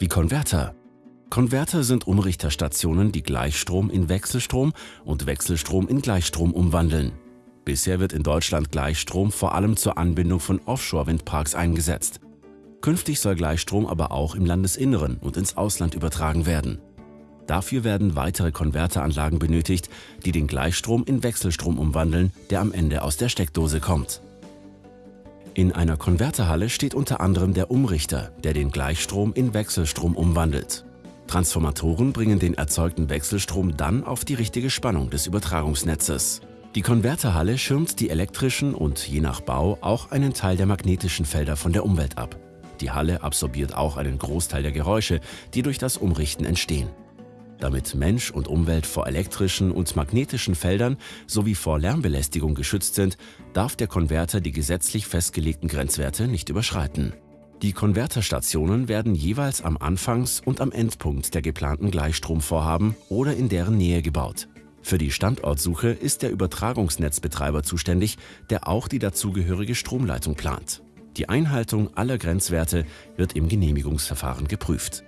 Wie Konverter. Konverter sind Umrichterstationen, die Gleichstrom in Wechselstrom und Wechselstrom in Gleichstrom umwandeln. Bisher wird in Deutschland Gleichstrom vor allem zur Anbindung von Offshore-Windparks eingesetzt. Künftig soll Gleichstrom aber auch im Landesinneren und ins Ausland übertragen werden. Dafür werden weitere Konverteranlagen benötigt, die den Gleichstrom in Wechselstrom umwandeln, der am Ende aus der Steckdose kommt. In einer Konverterhalle steht unter anderem der Umrichter, der den Gleichstrom in Wechselstrom umwandelt. Transformatoren bringen den erzeugten Wechselstrom dann auf die richtige Spannung des Übertragungsnetzes. Die Konverterhalle schirmt die elektrischen und je nach Bau auch einen Teil der magnetischen Felder von der Umwelt ab. Die Halle absorbiert auch einen Großteil der Geräusche, die durch das Umrichten entstehen. Damit Mensch und Umwelt vor elektrischen und magnetischen Feldern sowie vor Lärmbelästigung geschützt sind, darf der Konverter die gesetzlich festgelegten Grenzwerte nicht überschreiten. Die Konverterstationen werden jeweils am Anfangs- und am Endpunkt der geplanten Gleichstromvorhaben oder in deren Nähe gebaut. Für die Standortsuche ist der Übertragungsnetzbetreiber zuständig, der auch die dazugehörige Stromleitung plant. Die Einhaltung aller Grenzwerte wird im Genehmigungsverfahren geprüft.